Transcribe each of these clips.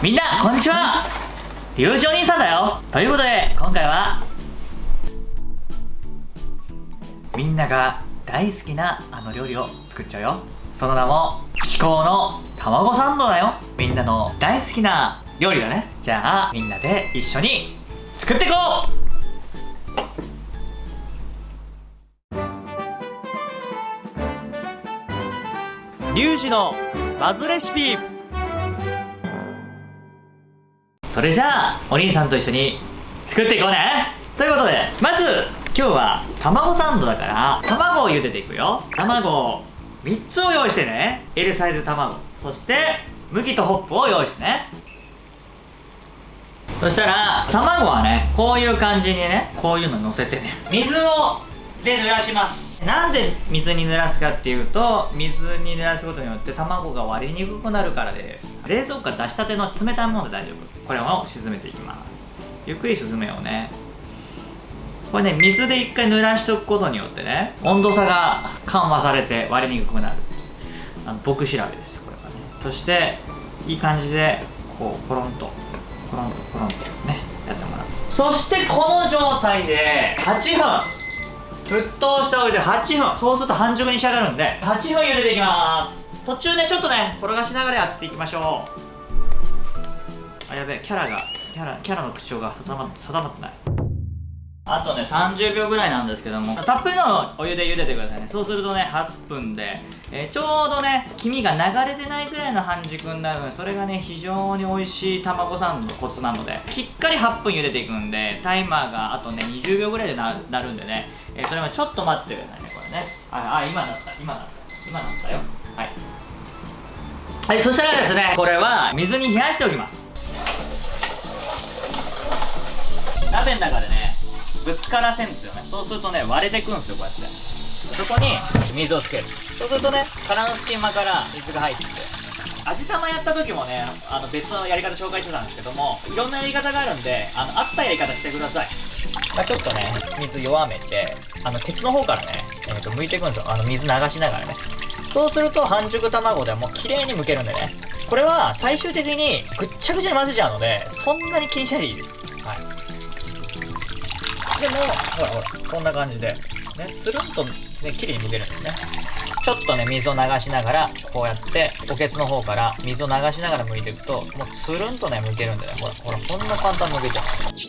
みんなこんにちは。リュウジお兄さんだよ。ということで今回はみんなが大好きなあの料理を作っちゃうよ。その名も至高の卵サンドだよ。みんなの大好きな料理だね。じゃあみんなで一緒に作っていこう。リュウジのバズレシピ。それじゃあお兄さんと一緒に作っていこうね。ということでまず今日は卵サンドだから卵を茹でていくよ。卵3つを用意してね。L サイズ卵。そして麦とホップを用意してね。そしたら卵はねこういう感じにねこういうの乗せてね水をで濡らします。なんで水に濡らすかっていうと水に濡らすことによって卵が割りにくくなるからです。冷蔵庫から出したての冷たいもので大丈夫。これを沈めていきます。ゆっくり沈めようね。これね水で一回濡らしておくことによってね温度差が緩和されて割れにくくなる。あの僕調べですこれはね。そしていい感じでこうコロンとコロンとコロンとねやってもらう。そしてこの状態で8分。沸騰しておいて8分。そうすると半熟に仕上がるんで。8分茹でていきます。途中ねちょっとね転がしながらやっていきましょう。あやべえキャラがキャラキャラの口調が定ま定まってないあとね30秒ぐらいなんですけどもたっぷりのお湯で茹でてくださいね。そうするとね8分で、えー、ちょうどね黄身が流れてないぐらいの半熟になるのでそれがね非常に美味しい卵サンドのコツなのでしっかり8分茹でていくんでタイマーがあとね20秒ぐらいでなるんでね、えー、それはちょっと待っててくださいねこれね。ああ今なった。今なった。今なったよ。はい。はいそしたらですねこれは水に冷やしておきます。鍋の中でねぶつからせんですよね。そうするとね割れてくんですよこうやって。そこに水をつける。そうするとね殻の隙間から水が入ってきて。味玉やった時もねあの別のやり方紹介してたんですけどもいろんなやり方があるんであの合ったやり方してください、まあ、ちょっとね水弱めてあのケツの方からね、えー、と剥いていくんですよ。あの水流しながらね。そうすると半熟卵ではもう綺麗に剥けるんでね。これは最終的にぐっちゃぐちゃに混ぜちゃうのでそんなに気にしないでいいです。でもほらほらこんな感じでねつるんとね綺麗に剥けるんですねちょっとね水を流しながらこうやっておけつの方から水を流しながら剥いていくともうつるんとね剥けるんでねほらほらこんな簡単に剥けちゃう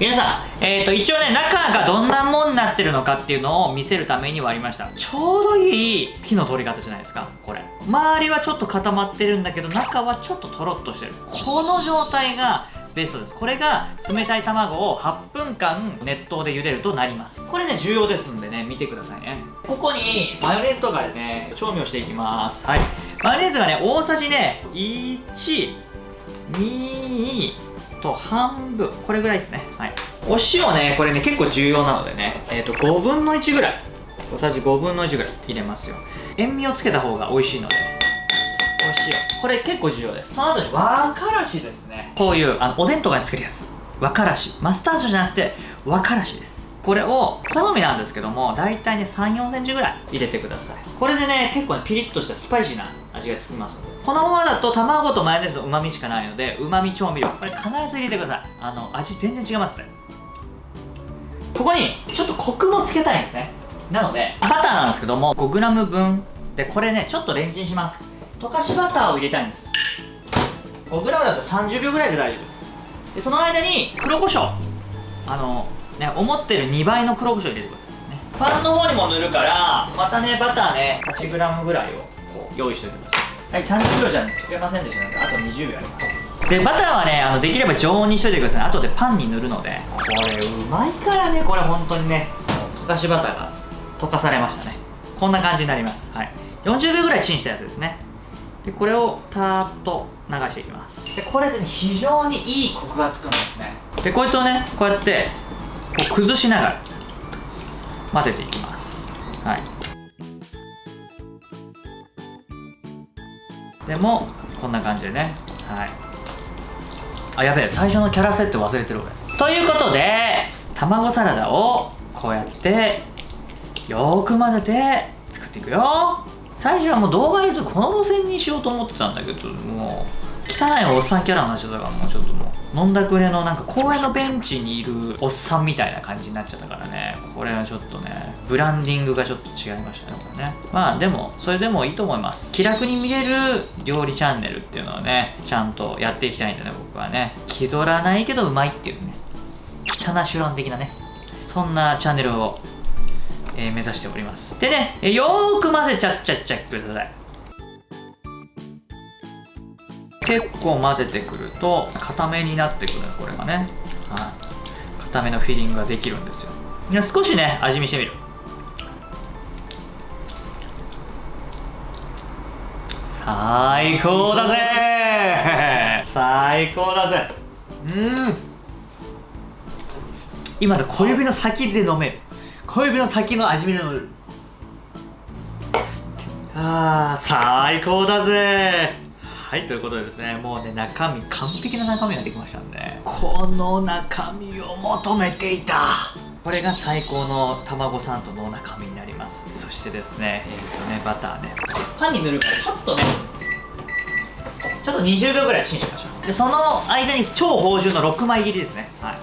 皆さん、えーと、一応ね、中がどんなもんになってるのかっていうのを見せるために割りました。ちょうどいい火の通り方じゃないですか、これ。周りはちょっと固まってるんだけど、中はちょっととろっとしてる。この状態がベストです。これが冷たい卵を8分間熱湯で茹でるとなります。これね重要ですんでね見てくださいね。ここにマヨネーズとかでね調味をしていきます。はい。マヨネーズがね大さじね1 2と半分。これぐらいですね。はい。お塩ねこれね結構重要なのでねえっ、ー、と5分の1ぐらい。小さじ5分の1ぐらい入れますよ。塩味をつけた方が美味しいので。お塩これ結構重要です。その後に和からしですね。こういうあのおでんとかに作るやつ和からし。マスタードじゃなくて和からしです。これを好みなんですけども大体ね3 4センチぐらい入れてください。これでね結構ねピリッとしたスパイシーな味がつきますこのままだと卵とマヨネーズのうまみしかないのでうまみ調味料これ必ず入れてください。あの味全然違いますね。ここにちょっとコクもつけたいんですね。なのでバターなんですけども 5g 分。でこれねちょっとレンチンします。溶かしバターを入れたいんです。5g だと30秒ぐらいで大丈夫です。でその間に黒胡椒。あのね思ってる2倍の黒胡椒入れてください、ね、パンの方にも塗るからまたねバターね 8g ぐらいをこう用意しておいてください。はい30秒じゃ溶けませんでしたのであと20秒あります。でバターはねあのできれば常温にしといてください後でパンに塗るので。これうまいからねこれ本当にね溶かしバターが溶かされましたね。こんな感じになります。はい。40秒ぐらいチンしたやつですねでこれをたーっと流していきます。でこれで、ね、非常にいいコクがつくんですね。でこいつをねこうやってこう崩しながら混ぜていきます。はい。でもこんな感じでね。はい。あやべえ最初のキャラ設定忘れてる俺。ということで卵サラダをこうやってよーく混ぜて作っていくよ最初はもう動画見るとこの路線にしようと思ってたんだけどもう汚いおっさんキャラになっちゃったからもうちょっともう飲んだくれのなんか公園のベンチにいるおっさんみたいな感じになっちゃったからね。これはちょっとねブランディングがちょっと違いましたねこれね。まあでもそれでもいいと思います。気楽に見れる料理チャンネルっていうのはねちゃんとやっていきたいんでね僕はね。気取らないけどうまいっていうね。汚シュラン的なね。そんなチャンネルを、えー目指しております。でねよーく混ぜちゃっちゃっちゃってください結構混ぜてくると固めになってくるこれがねはい固めのフィリングができるんですよいや少しね味見してみる最高だぜ最高だぜうん今の小指の先で飲める小指の先の味見で飲めるあー最高だぜ。はいということでですねもうね中身完璧な中身ができましたんでこの中身を求めていた。これが最高の卵サンドの中身になります。そしてですねえっ、とねバターね。パンに塗るからちょっとねちょっと20秒ぐらいチンしましょう。でその間に超芳醇の6枚切りですね。はい。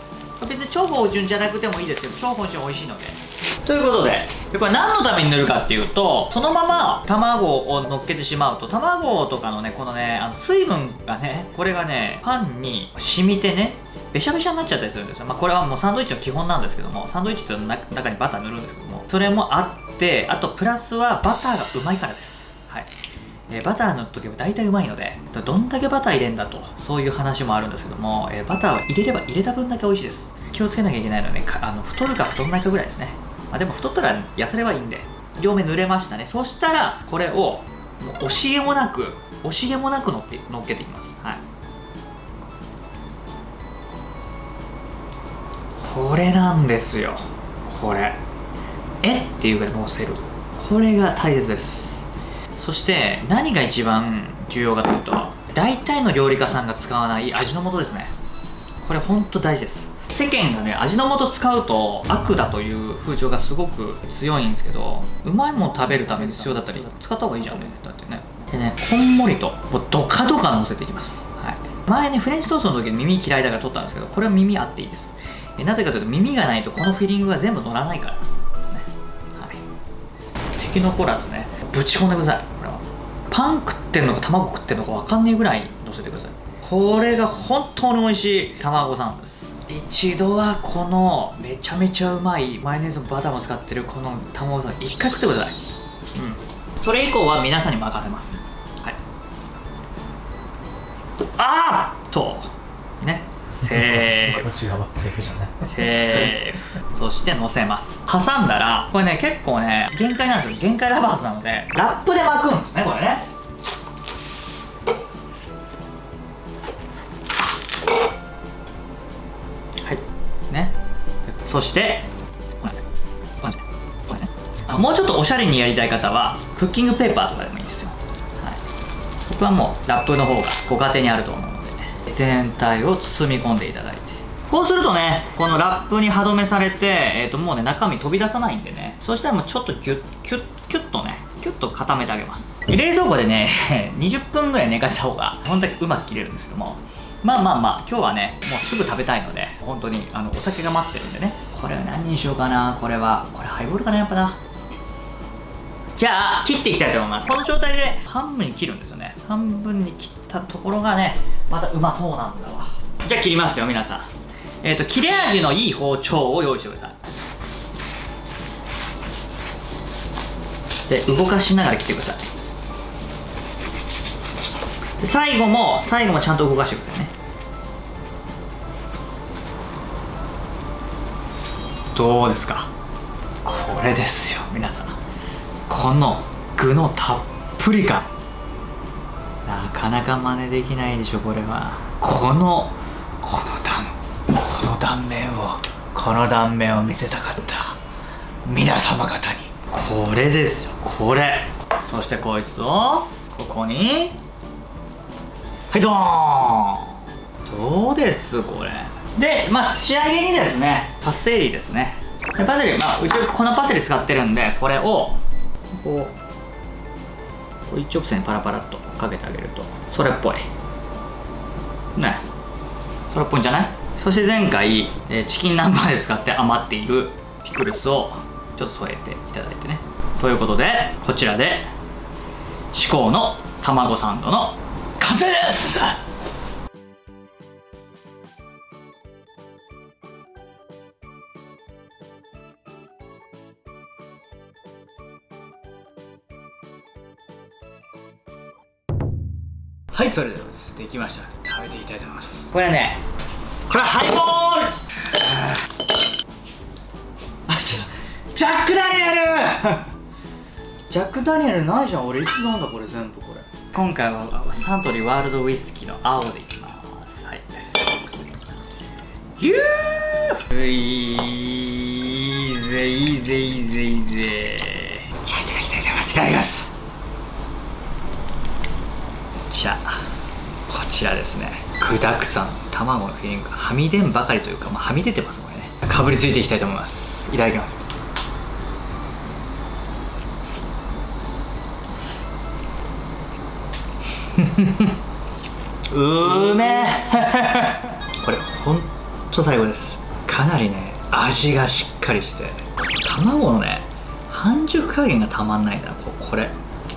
別に超芳醇じゃなくてもいいですけど超芳醇美味しいのでということでこれ何のために塗るかっていうとそのまま卵を乗っけてしまうと卵とかのねこのねあの水分がねこれがねパンに染みてねべしゃべしゃになっちゃったりするんですよ、まあ、これはもうサンドイッチの基本なんですけどもサンドイッチっていうの中にバター塗るんですけどもそれもあってあとプラスはバターがうまいからです。はい。えバター塗っとけば大体うまいのでどんだけバター入れんだとそういう話もあるんですけども、えバターを入れれば入れた分だけ美味しいです。気をつけなきゃいけないのはねあの太るか太らないかぐらいですね、あ、でも太ったら痩せればいいんで。両面塗れましたね。そしたらこれをもう惜しげもなく惜しげもなく乗って乗っけていきます。はい。これなんですよ。これ。え？っていうぐらい乗せる。これが大切です。そして何が一番重要かというと大体の料理家さんが使わない味の素ですね。これほんと大事です。世間がね味の素使うと悪だという風潮がすごく強いんですけどうまいもの食べるために必要だったり使った方がいいじゃんね。だってね。でねこんもりともうドカドカ乗せていきます、はい、前ねフレンチトーストの時耳嫌いだから取ったんですけどこれは耳あっていいです。えなぜかというと耳がないとこのフィリングが全部乗らないからですね。はい。敵残らずねぶち込んでください。これは。パン食ってんのか卵食ってんのか分かんねえぐらい乗せてください。これが本当に美味しい卵サンドです。一度はこのめちゃめちゃうまいマヨネーズもバターも使ってるこの卵サンド一回食ってください。うん。それ以降は皆さんに任せます。はい。あーっと。ね。セーフ。セーフじゃない。セーフ。そして乗せます。挟んだらこれね結構ね限界なんですよ。限界ラバーズなのでラップで巻くんですねこれねそしてこれねこれねこれねあもうちょっとおしゃれにやりたい方はクッキングペーパーとかでもいいですよ、はい、僕はもうラップの方がご家庭にあると思うので全体を包み込んでいただいて。こうするとねこのラップに歯止めされて、えー、ともうね中身飛び出さないんでね。そしたらもうちょっとキュッキュッキュッとねキュッと固めてあげます。冷蔵庫でね 20分ぐらい寝かした方が本当にうまく切れるんですけども。まあまあまあ今日はねもうすぐ食べたいので本当にあのお酒が待ってるんでね。これは何にしようかな？これはこれハイボールかな？やっぱな。じゃあ切っていきたいと思います。この状態で半分に切るんですよね。半分に切ったところがねまたうまそうなんだわ。じゃあ切りますよ皆さん。えっ、と切れ味のいい包丁を用意してください。で動かしながら切ってください。最後も最後もちゃんと動かしてくださいね。どうですか？これですよ皆さん。この具のたっぷり感。なかなか真似できないでしょこれは。このこの断この断面をこの断面を見せたかった。皆様方に。これですよこれ。そしてこいつをここに。はいドーン。どうですこれ？でまあ仕上げにですねパセリですね。でパセリまあうち粉パセリ使ってるんでこれをこうこう一直線にパラパラっとかけてあげるとそれっぽい。ね。それっぽいんじゃない？そして前回、えチキン南蛮で使って余っているピクルスをちょっと添えていただいてね。ということでこちらで至高の卵サンドの完成ですいそれではできました。食べていきたいと思います。これねこれはハイボール。あちょっとジャック・ダニエル。ジャック・ダニエルないじゃん。俺いつ飲んだこれ全部これ。今回はサントリーワールドウイスキーの青でいきます。はい。ヒュー。いいぜいいぜいいぜいいぜじゃあいただきたいと思います。いただきますじゃこちらですね。具だくさん。卵のフィリングはみ出んばかりというか、まあ、はみ出てますこれね。かぶりついていきたいと思います。いただきます。うめ これほんと最後です。かなりね味がしっかりしてて。卵のね半熟加減がたまんないんだここれ。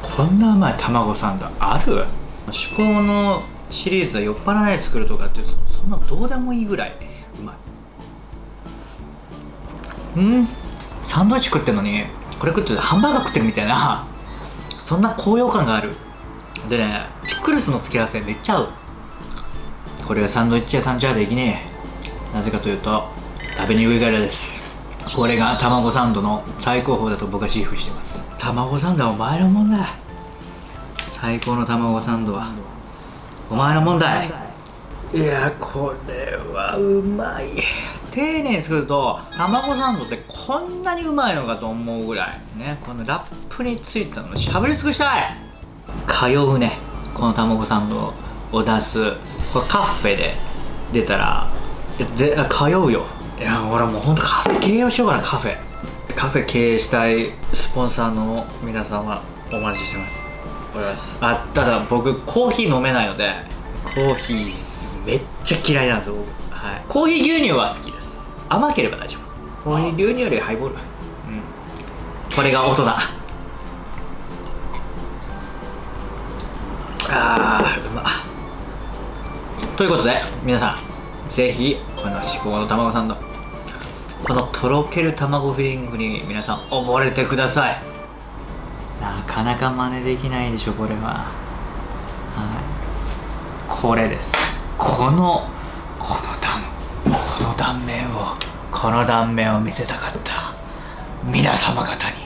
こんなうまい卵サンドある？至高のシリーズは酔っ払わないで作るとかってそそんなどうでもいいぐらいうまい。うん。サンドイッチ食ってんのにこれ食っててハンバーガー食ってるみたいな。そんな高揚感がある。でねピクルスの付け合わせめっちゃ合う。これはサンドイッチ屋さんじゃできねえ。なぜかというと食べにくいからです。これが卵サンドの最高峰だと僕は自負してます。卵サンドはお前のもんだ最高の卵サンドはお前の問題。いやこれはうまい。丁寧に作ると卵サンドってこんなにうまいのかと思うぐらいねこのラップについたのしゃぶり尽くしたい。通うねこの卵サンドを出すこれカフェで出たら通うよ。いや俺もうほんとカフェ経営をしようかなカフェ。カフェ経営したいスポンサーの皆さんはお待ちしてますおります。あただ僕コーヒー飲めないのでコーヒー。めっちゃ嫌いなんですよ僕。はい。コーヒー牛乳は好きです。甘ければ大丈夫。コーヒー牛乳よりハイボール。うん。これが大人。あーうま。ということで皆さんぜひこの至高の卵サンド。このとろける卵フィリングに皆さん溺れてください。なかなか真似できないでしょこれは。はい。これです。このこの断この断面をこの断面を見せたかった皆様方に。